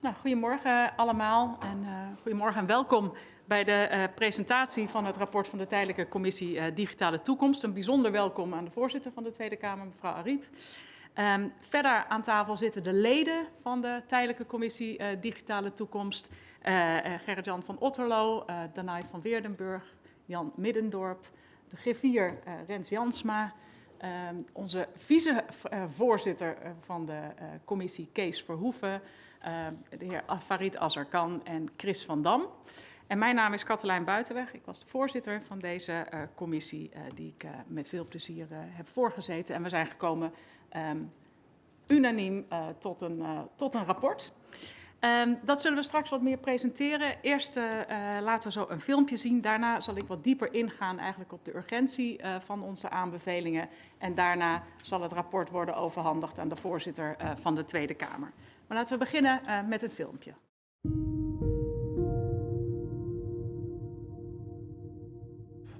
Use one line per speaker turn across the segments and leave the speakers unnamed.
Nou, goedemorgen allemaal en uh, goedemorgen en welkom bij de uh, presentatie van het rapport van de Tijdelijke Commissie uh, Digitale Toekomst. Een bijzonder welkom aan de voorzitter van de Tweede Kamer, mevrouw Ariep. Um, verder aan tafel zitten de leden van de Tijdelijke Commissie Digitale Toekomst. Gerrit-Jan van Otterlo, Danai van Weerdenburg, Jan Middendorp, de griffier Rens Jansma, uh, onze vicevoorzitter van de commissie Kees Verhoeven, de heer Farid Azarkan en Chris van Dam. En mijn naam is Katelijn Buitenweg. Ik was de voorzitter van deze uh, commissie die ik met veel plezier heb voorgezeten. En we zijn gekomen um, unaniem tot, een, tot een rapport. Um, dat zullen we straks wat meer presenteren. Eerst laten we zo een filmpje zien. Daarna zal ik wat dieper ingaan eigenlijk op de urgentie van onze aanbevelingen. En daarna zal het rapport worden overhandigd aan de voorzitter van de Tweede Kamer. Maar laten we beginnen met een filmpje.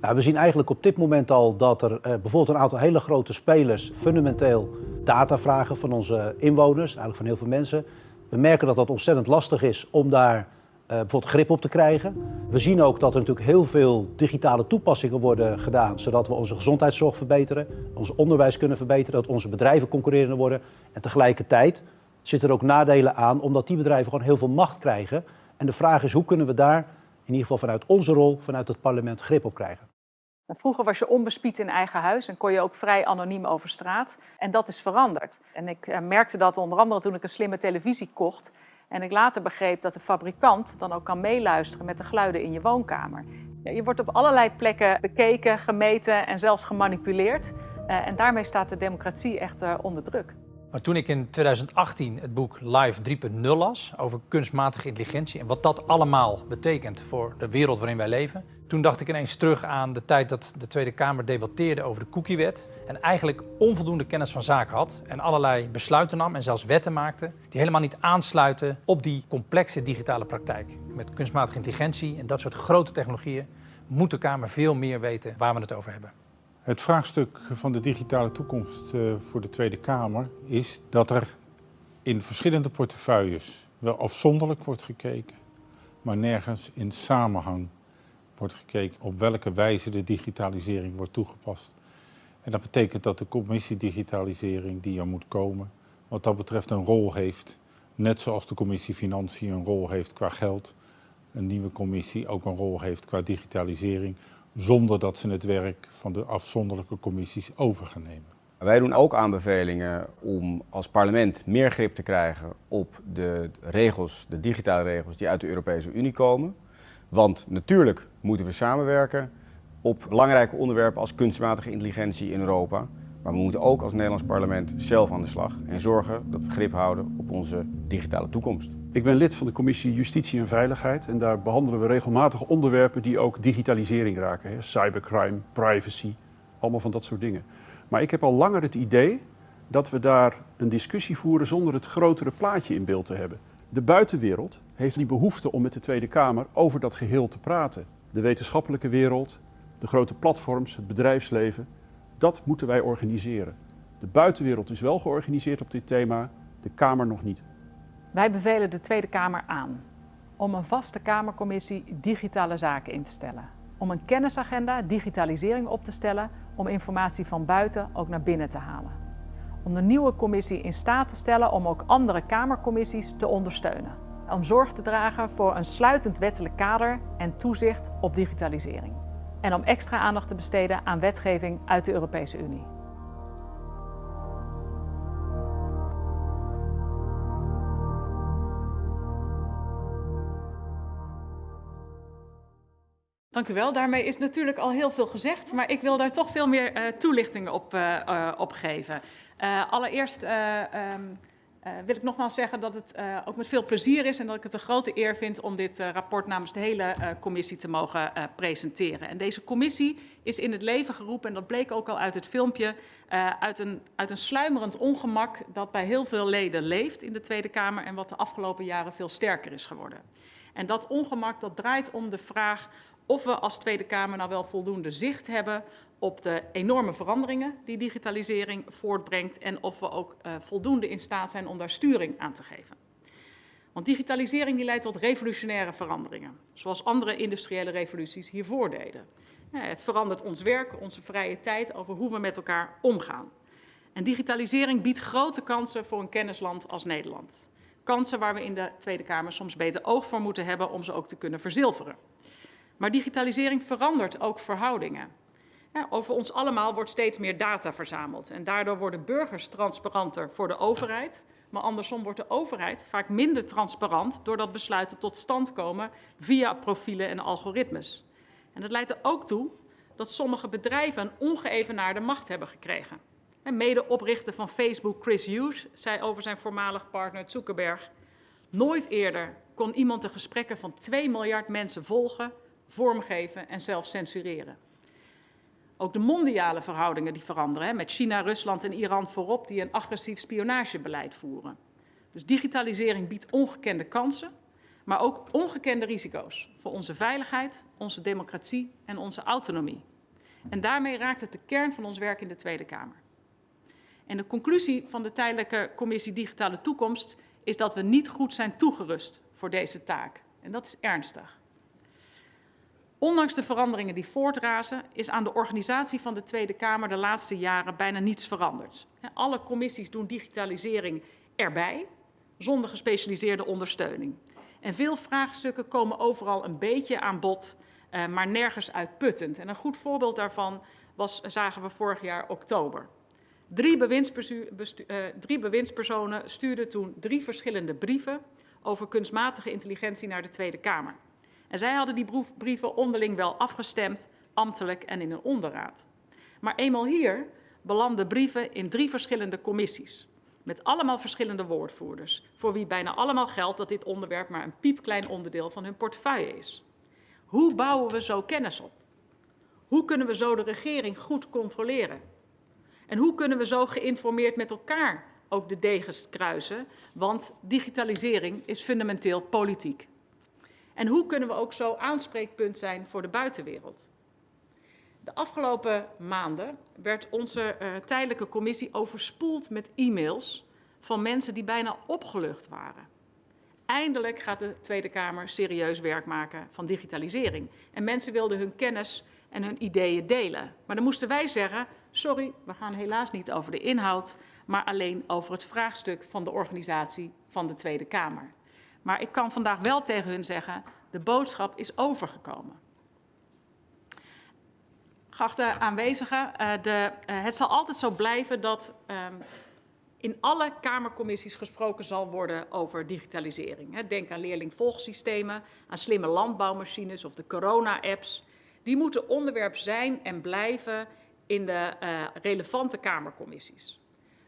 Nou, we zien eigenlijk op dit moment al dat er bijvoorbeeld een aantal hele grote spelers fundamenteel data vragen van onze inwoners, eigenlijk van heel veel mensen. We merken dat dat ontzettend lastig is om daar uh, bijvoorbeeld grip op te krijgen. We zien ook dat er natuurlijk heel veel digitale toepassingen worden gedaan, zodat we onze gezondheidszorg verbeteren, ons onderwijs kunnen verbeteren, dat onze bedrijven concurrerender worden. En tegelijkertijd zitten er ook nadelen aan, omdat die bedrijven gewoon heel veel macht krijgen. En de vraag is, hoe kunnen we daar in ieder geval vanuit onze rol, vanuit het parlement, grip op krijgen?
Vroeger was je onbespied in eigen huis en kon je ook vrij anoniem over straat. En dat is veranderd. En ik uh, merkte dat onder andere toen ik een slimme televisie kocht. En ik later begreep dat de fabrikant dan ook kan meeluisteren met de geluiden in je woonkamer. Je wordt op allerlei plekken bekeken, gemeten en zelfs gemanipuleerd. Uh, en daarmee staat de democratie echt uh, onder druk.
Maar toen ik in 2018 het boek Live 3.0 las over kunstmatige intelligentie en wat dat allemaal betekent voor de wereld waarin wij leven, toen dacht ik ineens terug aan de tijd dat de Tweede Kamer debatteerde over de cookiewet en eigenlijk onvoldoende kennis van zaken had en allerlei besluiten nam en zelfs wetten maakte die helemaal niet aansluiten op die complexe digitale praktijk. Met kunstmatige intelligentie en dat soort grote technologieën moet de Kamer veel meer weten waar we het over hebben.
Het vraagstuk van de digitale toekomst uh, voor de Tweede Kamer is dat er in verschillende portefeuilles wel afzonderlijk wordt gekeken, maar nergens in samenhang wordt gekeken op welke wijze de digitalisering wordt toegepast. En dat betekent dat de commissie digitalisering die er moet komen, wat dat betreft een rol heeft, net zoals de commissie Financiën een rol heeft qua geld, een nieuwe commissie ook een rol heeft qua digitalisering, zonder dat ze het werk van de afzonderlijke commissies over gaan nemen.
Wij doen ook aanbevelingen om als parlement meer grip te krijgen op de regels, de digitale regels die uit de Europese Unie komen. Want natuurlijk moeten we samenwerken op belangrijke onderwerpen als kunstmatige intelligentie in Europa. Maar we moeten ook als Nederlands parlement zelf aan de slag en zorgen dat we grip houden op onze digitale toekomst.
Ik ben lid van de commissie Justitie en Veiligheid en daar behandelen we regelmatig onderwerpen die ook digitalisering raken. Hè? Cybercrime, privacy, allemaal van dat soort dingen. Maar ik heb al langer het idee dat we daar een discussie voeren zonder het grotere plaatje in beeld te hebben. De buitenwereld heeft die behoefte om met de Tweede Kamer over dat geheel te praten. De wetenschappelijke wereld, de grote platforms, het bedrijfsleven, dat moeten wij organiseren. De buitenwereld is wel georganiseerd op dit thema, de Kamer nog niet.
Wij bevelen de Tweede Kamer aan om een vaste Kamercommissie digitale zaken in te stellen. Om een kennisagenda digitalisering op te stellen om informatie van buiten ook naar binnen te halen. Om de nieuwe commissie in staat te stellen om ook andere Kamercommissies te ondersteunen. Om zorg te dragen voor een sluitend wettelijk kader en toezicht op digitalisering. En om extra aandacht te besteden aan wetgeving uit de Europese Unie. Dank u wel. Daarmee is natuurlijk al heel veel gezegd, maar ik wil daar toch veel meer uh, toelichtingen op, uh, geven. allereerst um, wil ik nogmaals zeggen dat het ook met veel plezier is en dat ik het een grote eer vind om dit rapport namens de hele commissie te mogen presenteren. En deze commissie is in het leven geroepen, en dat bleek ook al uit het filmpje, uit een, uit een sluimerend ongemak dat bij heel veel leden leeft in de Tweede Kamer en wat de afgelopen jaren veel sterker is geworden. En dat ongemak dat draait om de vraag of we als Tweede Kamer nou wel voldoende zicht hebben op de enorme veranderingen die digitalisering voortbrengt en of we ook uh, voldoende in staat zijn om daar sturing aan te geven. Want digitalisering die leidt tot revolutionaire veranderingen, zoals andere industriële revoluties hiervoor deden. Het verandert ons werk, onze vrije tijd, over hoe we met elkaar omgaan. En digitalisering biedt grote kansen voor een kennisland als Nederland. Kansen waar we in de Tweede Kamer soms beter oog voor moeten hebben om ze ook te kunnen verzilveren. Maar digitalisering verandert ook verhoudingen. over ons allemaal wordt steeds meer data verzameld en daardoor worden burgers transparanter voor de overheid, maar andersom wordt de overheid vaak minder transparant doordat besluiten tot stand komen via profielen en algoritmes. En dat leidt er ook toe dat sommige bedrijven een ongeëvenaarde macht hebben gekregen. En medeoprichter van Facebook, Chris Hughes, zei over zijn voormalig partner Zuckerberg... Nooit eerder kon iemand de gesprekken van 2 miljard mensen volgen, vormgeven en zelfs censureren. Ook de mondiale verhoudingen die veranderen, met China, Rusland en Iran voorop die een agressief spionagebeleid voeren. Dus digitalisering biedt ongekende kansen, maar ook ongekende risico's voor onze veiligheid, onze democratie en onze autonomie. En daarmee raakt het de kern van ons werk in de Tweede Kamer. En de conclusie van de tijdelijke commissie Digitale Toekomst is dat we niet goed zijn toegerust voor deze taak. En dat is ernstig. Ondanks de veranderingen die voortrazen, is aan de organisatie van de Tweede Kamer de laatste jaren bijna niets veranderd. Alle commissies doen digitalisering erbij, zonder gespecialiseerde ondersteuning. En veel vraagstukken komen overal een beetje aan bod, eh, maar nergens uitputtend. En een goed voorbeeld daarvan was, zagen we vorig jaar oktober. Drie, uh, drie bewindspersonen stuurden toen drie verschillende brieven over kunstmatige intelligentie naar de Tweede Kamer. En zij hadden die brieven onderling wel afgestemd, ambtelijk en in een onderraad. Maar eenmaal hier belanden brieven in drie verschillende commissies. Met allemaal verschillende woordvoerders, voor wie bijna allemaal geldt dat dit onderwerp maar een piepklein onderdeel van hun portefeuille is. Hoe bouwen we zo kennis op? Hoe kunnen we zo de regering goed controleren? En hoe kunnen we zo geïnformeerd met elkaar ook de degens kruisen? Want digitalisering is fundamenteel politiek. En hoe kunnen we ook zo aanspreekpunt zijn voor de buitenwereld? De afgelopen maanden werd onze uh, tijdelijke commissie overspoeld met e-mails van mensen die bijna opgelucht waren. Eindelijk gaat de Tweede Kamer serieus werk maken van digitalisering. En mensen wilden hun kennis en hun ideeën delen. Maar dan moesten wij zeggen, sorry, we gaan helaas niet over de inhoud, maar alleen over het vraagstuk van de organisatie van de Tweede Kamer. Maar ik kan vandaag wel tegen hun zeggen, de boodschap is overgekomen. Geachte aanwezigen, eh, de, uh, het zal altijd zo blijven dat um, in alle Kamercommissies gesproken zal worden over digitalisering. Denk aan leerlingvolgsystemen, aan slimme landbouwmachines of de corona-apps. Die moeten onderwerp zijn en blijven in de uh, relevante Kamercommissies.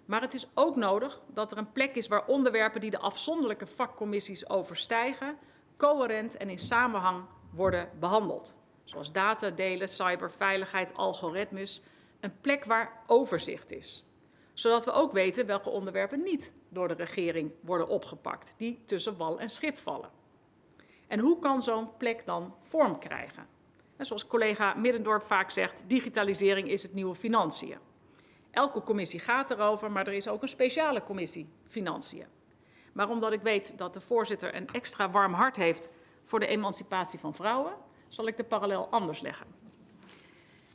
Maar het is ook nodig dat er een plek is waar onderwerpen die de afzonderlijke vakcommissies overstijgen, coherent en in samenhang worden behandeld. Zoals data delen, cyberveiligheid, algoritmes. Een plek waar overzicht is. Zodat we ook weten welke onderwerpen niet door de regering worden opgepakt, die tussen wal en schip vallen. En hoe kan zo'n plek dan vorm krijgen? En zoals collega Middendorp vaak zegt, digitalisering is het nieuwe financiën. Elke commissie gaat erover, maar er is ook een speciale commissie financiën. Maar omdat ik weet dat de voorzitter een extra warm hart heeft voor de emancipatie van vrouwen, zal ik de parallel anders leggen.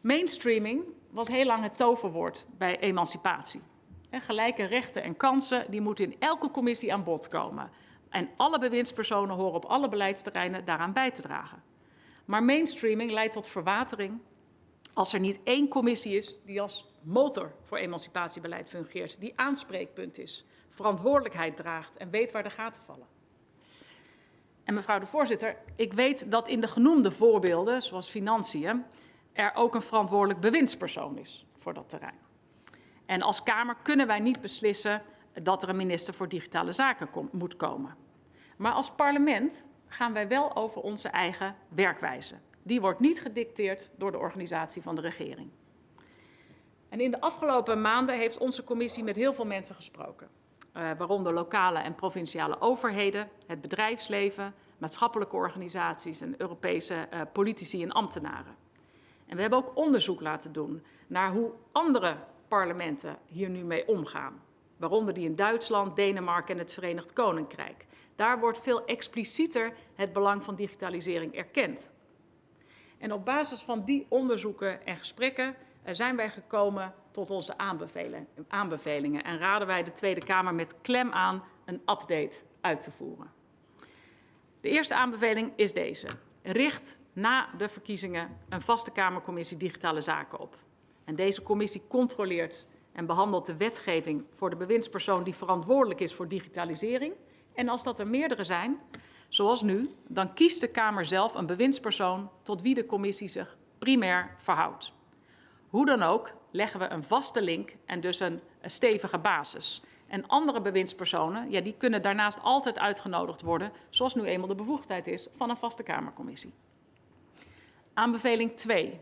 Mainstreaming was heel lang het toverwoord bij emancipatie. En gelijke rechten en kansen die moeten in elke commissie aan bod komen. En alle bewindspersonen horen op alle beleidsterreinen daaraan bij te dragen. Maar mainstreaming leidt tot verwatering als er niet één commissie is die als motor voor emancipatiebeleid fungeert, die aanspreekpunt is, verantwoordelijkheid draagt en weet waar de gaten vallen. En mevrouw de voorzitter, ik weet dat in de genoemde voorbeelden, zoals financiën, er ook een verantwoordelijk bewindspersoon is voor dat terrein. En als Kamer kunnen wij niet beslissen dat er een minister voor digitale zaken moet komen. Maar als parlement gaan wij wel over onze eigen werkwijze. Die wordt niet gedicteerd door de organisatie van de regering. En in de afgelopen maanden heeft onze commissie met heel veel mensen gesproken. Uh, waaronder lokale en provinciale overheden, het bedrijfsleven, maatschappelijke organisaties en Europese uh, politici en ambtenaren. En we hebben ook onderzoek laten doen naar hoe andere parlementen hier nu mee omgaan. waaronder die in Duitsland, Denemarken en het Verenigd Koninkrijk. Daar wordt veel explicieter het belang van digitalisering erkend. En op basis van die onderzoeken en gesprekken eh, zijn wij gekomen tot onze aanbevelingen en raden wij de Tweede Kamer met klem aan een update uit te voeren. De eerste aanbeveling is deze. Richt na de verkiezingen een vaste Kamercommissie Digitale Zaken op. En deze commissie controleert en behandelt de wetgeving voor de bewindspersoon die verantwoordelijk is voor digitalisering. En als dat er meerdere zijn, zoals nu, dan kiest de Kamer zelf een bewindspersoon tot wie de commissie zich primair verhoudt. Hoe dan ook leggen we een vaste link en dus een, stevige basis. En andere bewindspersonen, ja, die kunnen daarnaast altijd uitgenodigd worden, zoals nu eenmaal de bevoegdheid is van een vaste Kamercommissie. Aanbeveling 2.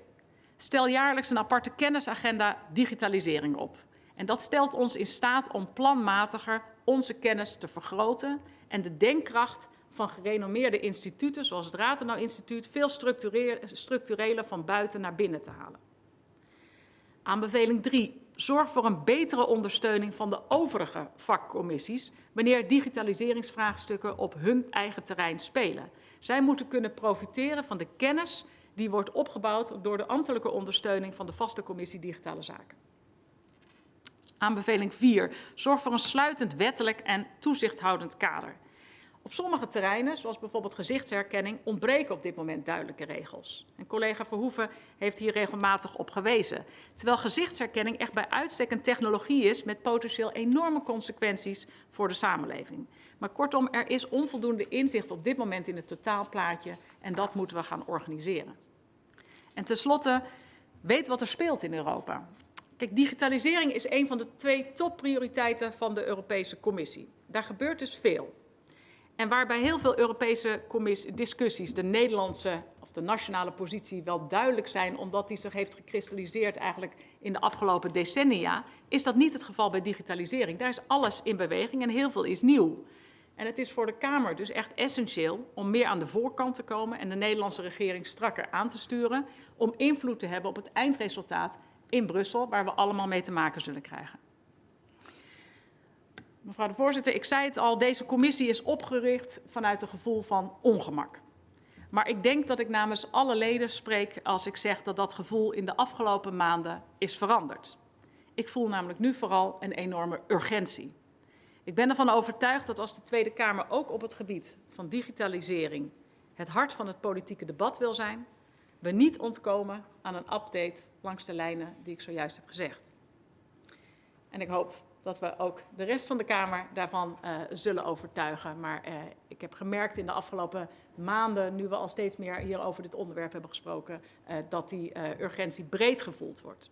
Stel jaarlijks een aparte kennisagenda digitalisering op. En dat stelt ons in staat om planmatiger onze kennis te vergroten en de denkkracht van gerenommeerde instituten, zoals het Ratenau Instituut, veel structureler van buiten naar binnen te halen. Aanbeveling 3. Zorg voor een betere ondersteuning van de overige vakcommissies wanneer digitaliseringsvraagstukken op hun eigen terrein spelen. Zij moeten kunnen profiteren van de kennis die wordt opgebouwd door de ambtelijke ondersteuning van de vaste commissie Digitale Zaken. Aanbeveling 4. Zorg voor een sluitend wettelijk en toezichthoudend kader. Op sommige terreinen, zoals bijvoorbeeld gezichtsherkenning, ontbreken op dit moment duidelijke regels. En collega Verhoeven heeft hier regelmatig op gewezen. Terwijl gezichtsherkenning echt bij uitstek een technologie is met potentieel enorme consequenties voor de samenleving. Maar kortom, er is onvoldoende inzicht op dit moment in het totaalplaatje en dat moeten we gaan organiseren. En tenslotte, weet wat er speelt in Europa. Kijk, digitalisering is een van de twee topprioriteiten van de Europese Commissie. Daar gebeurt dus veel. En waarbij heel veel Europese discussies de Nederlandse of de nationale positie wel duidelijk zijn, omdat die zich heeft gekristalliseerd eigenlijk in de afgelopen decennia, is dat niet het geval bij digitalisering. Daar is alles in beweging en heel veel is nieuw. En het is voor de Kamer dus echt essentieel om meer aan de voorkant te komen en de Nederlandse regering strakker aan te sturen om invloed te hebben op het eindresultaat in Brussel, waar we allemaal mee te maken zullen krijgen. Mevrouw de voorzitter, ik zei het al, deze commissie is opgericht vanuit een gevoel van ongemak. Maar ik denk dat ik namens alle leden spreek als ik zeg dat dat gevoel in de afgelopen maanden is veranderd. Ik voel namelijk nu vooral een enorme urgentie. Ik ben ervan overtuigd dat als de Tweede Kamer ook op het gebied van digitalisering het hart van het politieke debat wil zijn, we niet ontkomen aan een update langs de lijnen die ik zojuist heb gezegd. En ik hoop dat we ook de rest van de Kamer daarvan uh, zullen overtuigen. Maar uh, ik heb gemerkt in de afgelopen maanden, nu we al steeds meer hier over dit onderwerp hebben gesproken, uh, dat die urgentie breed gevoeld wordt.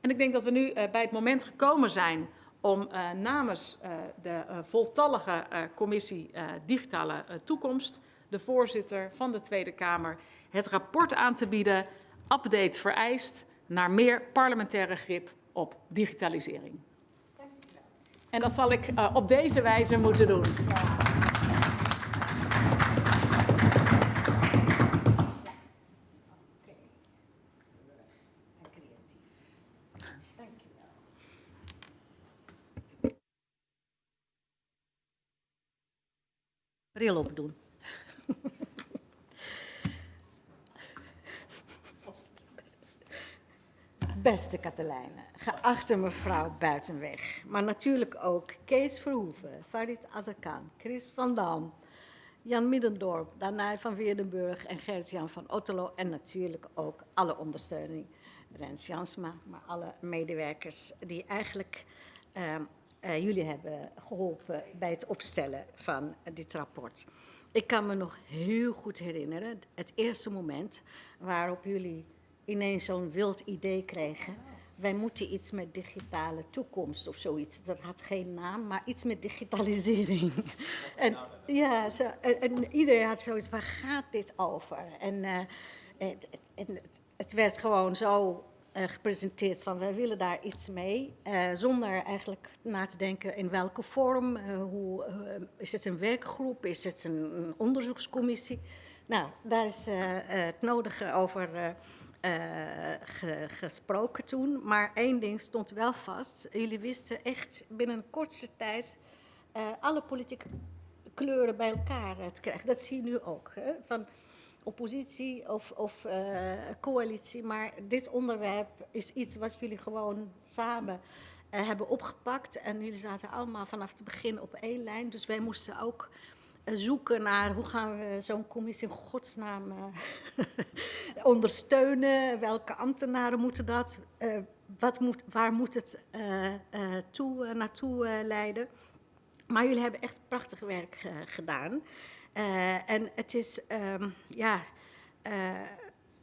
En ik denk dat we nu bij het moment gekomen zijn om namens de voltallige commissie Digitale Toekomst, de voorzitter van de Tweede Kamer, het rapport aan te bieden, update vereist naar meer parlementaire grip op digitalisering. En dat zal ik uh, op deze wijze moeten doen.
Bril opdoen. Beste Katelijne, geachte mevrouw Buitenweg, maar natuurlijk ook Kees Verhoeven, Farid Azarkan, Chris van Dam, Jan Middendorp, Danai van Weerdenburg en Gert-Jan van Otterlo en natuurlijk ook alle ondersteuning, Rens Jansma, maar alle medewerkers die eigenlijk uh, uh, jullie hebben geholpen bij het opstellen van dit rapport. Ik kan me nog heel goed herinneren, het eerste moment waarop jullie ineens zo'n wild idee kregen. Wij moeten iets met digitale toekomst of zoiets. Dat had geen naam, maar iets met digitalisering. en, ja, zo, en, iedereen had zoiets, waar gaat dit over? En, uh, en, en het werd gewoon zo uh, gepresenteerd van wij willen daar iets mee, uh, zonder eigenlijk na te denken in welke vorm, uh, hoe, is het een werkgroep, is het een, een onderzoekscommissie. Nou, daar is het nodige over eh, ge- gesproken toen. Maar één ding stond wel vast. Jullie wisten echt binnen een kortste tijd eh, alle politieke kleuren bij elkaar eh, te krijgen. Dat zie je nu ook. Hè? Van oppositie of, of eh, coalitie. Maar dit onderwerp is iets wat jullie gewoon samen eh, hebben opgepakt. En jullie zaten allemaal vanaf het begin op één lijn. Dus wij moesten ook eh, zoeken naar hoe gaan we zo'n commissie in godsnaam eh, ondersteunen. Welke ambtenaren moeten dat? eh, wat moet, waar moet het eh, eh, toe, eh, naartoe eh, leiden? Maar jullie hebben echt prachtig werk eh, gedaan. Eh, en het is, ehm, ja, eh,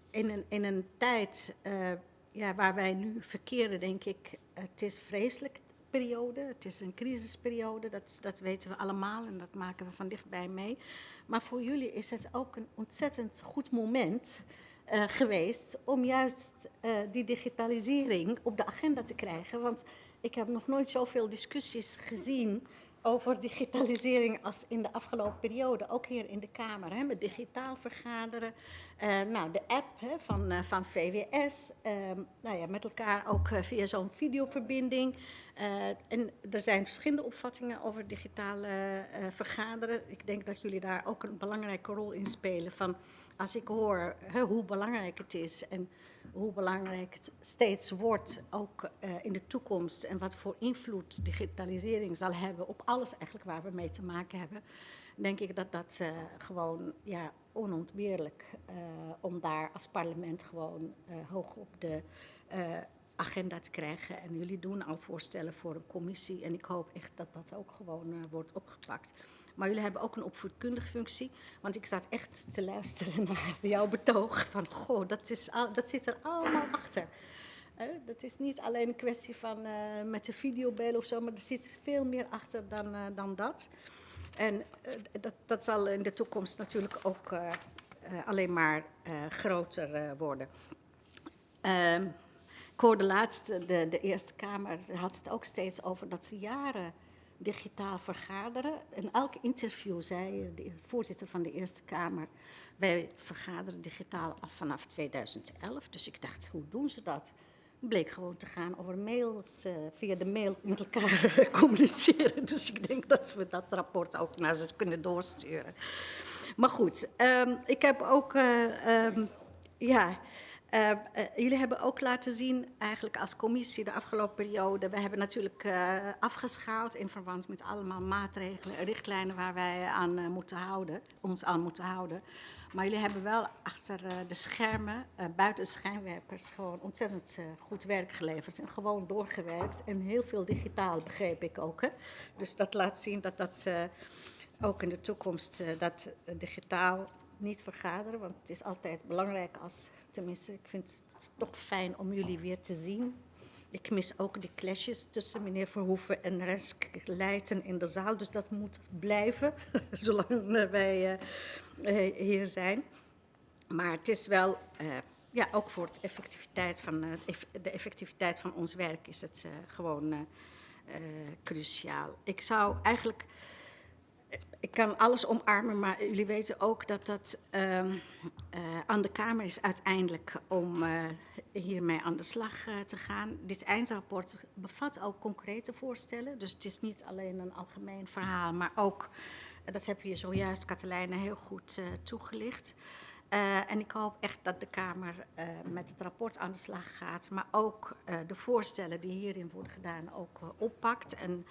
in, een, in een tijd eh, ja, waar wij nu verkeren, denk ik, het is een vreselijke Het is een crisisperiode, dat, dat weten we allemaal en dat maken we van dichtbij mee. Maar voor jullie is het ook een ontzettend goed moment eh, geweest om juist eh, die digitalisering op de agenda te krijgen. Want ik heb nog nooit zoveel discussies gezien over digitalisering als in de afgelopen periode, ook hier in de Kamer, hè, met digitaal vergaderen. Eh, nou, de app hè, van, eh, van VWS, ehm, nou ja, met elkaar ook eh, via zo'n videoverbinding. En er zijn verschillende opvattingen over digitaal eh, vergaderen. Ik denk dat jullie daar ook een belangrijke rol in spelen. Van als ik hoor hè, hoe belangrijk het is en hoe belangrijk het steeds wordt, ook in de toekomst, en wat voor invloed digitalisering zal hebben op alles eigenlijk waar we mee te maken hebben, denk ik dat dat gewoon ja, onontbeerlijk uh, om daar als parlement gewoon uh, hoog op de uh, agenda te krijgen. En jullie doen al voorstellen voor een commissie en ik hoop echt dat dat ook gewoon wordt opgepakt. Maar jullie hebben ook een opvoedkundige functie, want ik zat echt te luisteren naar jouw betoog van, goh, dat, is dat zit er allemaal achter. Dat is niet alleen een kwestie van met de videobellen of zo, maar er zit veel meer achter dan, dan dat. En uh, dat, dat zal in de toekomst natuurlijk ook uh, uh, alleen maar groter worden. Ehm, ik hoorde laatst, de, de Eerste Kamer had het ook steeds over dat ze jaren digitaal vergaderen. In elk interview zei de voorzitter van de Eerste Kamer, wij vergaderen digitaal af vanaf 2011. Dus ik dacht, hoe doen ze dat? Bleek gewoon te gaan over mails, uh, via de mail met elkaar communiceren. Dus ik denk dat we dat rapport ook naar ze kunnen doorsturen. Maar goed, um, ik heb ook, uh, um, ja, uh, jullie hebben ook laten zien, eigenlijk als commissie de afgelopen periode, we hebben natuurlijk afgeschaald in verband met allemaal maatregelen, richtlijnen waar wij aan moeten houden, ons aan moeten houden. Maar jullie hebben wel achter uh, de schermen, uh, buiten de schijnwerpers, gewoon ontzettend uh, goed werk geleverd. En gewoon doorgewerkt. En heel veel digitaal, begreep ik ook. Hè? Dus dat laat zien dat dat ook in de toekomst dat digitaal niet vergaderen. Want het is altijd belangrijk als, tenminste, ik vind het toch fijn om jullie weer te zien. Ik mis ook die clashes tussen meneer Verhoeven en Resk Leijten in de zaal. Dus dat moet blijven, zolang wij uh, hier zijn. Maar het is wel, uh, ja, ook voor de effectiviteit van, de effectiviteit van ons werk is het gewoon cruciaal. Ik zou eigenlijk, ik kan alles omarmen, maar jullie weten ook dat dat aan de Kamer is uiteindelijk om hiermee aan de slag te gaan. Dit eindrapport bevat ook concrete voorstellen, dus het is niet alleen een algemeen verhaal, maar ook dat heb je zojuist, Katelijne, heel goed toegelicht. En ik hoop echt dat de Kamer met het rapport aan de slag gaat, maar ook de voorstellen die hierin worden gedaan ook oppakt. En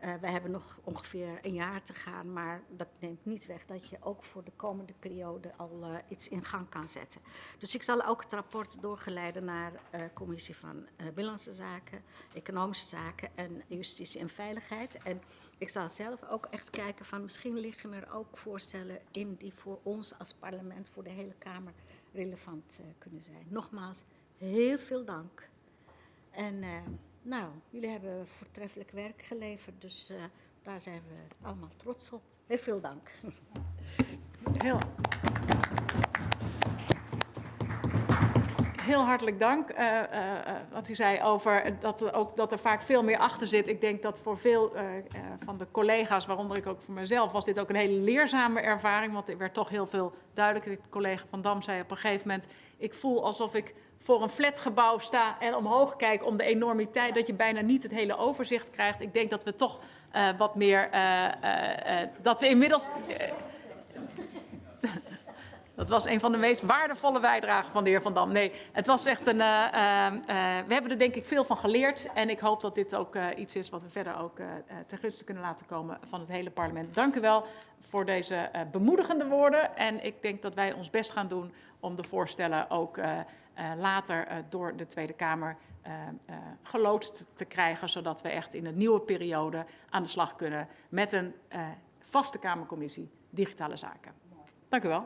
we hebben nog ongeveer een jaar te gaan, maar dat neemt niet weg dat je ook voor de komende periode al iets in gang kan zetten. Dus ik zal ook het rapport doorgeleiden naar de Commissie van Binnenlandse Zaken, Economische Zaken en Justitie en Veiligheid. En ik zal zelf ook echt kijken van misschien liggen er ook voorstellen in die voor ons als parlement, voor de hele Kamer relevant uh, kunnen zijn. Nogmaals, heel veel dank. En uh, nou, jullie hebben voortreffelijk werk geleverd, dus uh, daar zijn we allemaal trots op. Heel veel dank.
Heel. heel hartelijk dank. Uh, uh, wat u zei over dat, ook, dat er vaak veel meer achter zit. Ik denk dat voor veel van de collega's, waaronder ik ook voor mezelf, was dit ook een hele leerzame ervaring. Want er werd toch heel veel duidelijk. De collega Van Dam zei op een gegeven moment, ik voel alsof ik voor een flatgebouw sta en omhoog kijk om de enormiteit, dat je bijna niet het hele overzicht krijgt. Ik denk dat we toch eh, wat meer, eh, eh, dat we inmiddels... dat was een van de meest waardevolle bijdragen van de heer Van Dam. Nee, het was echt een. we hebben er denk ik veel van geleerd. En ik hoop dat dit ook iets is wat we verder ook ten gunste kunnen laten komen van het hele parlement. Dank u wel voor deze bemoedigende woorden. En ik denk dat wij ons best gaan doen om de voorstellen ook later eh, door de Tweede Kamer eh, eh, geloodst te krijgen. Zodat we echt in een nieuwe periode aan de slag kunnen met een eh, vaste Kamercommissie Digitale Zaken. Dank u wel.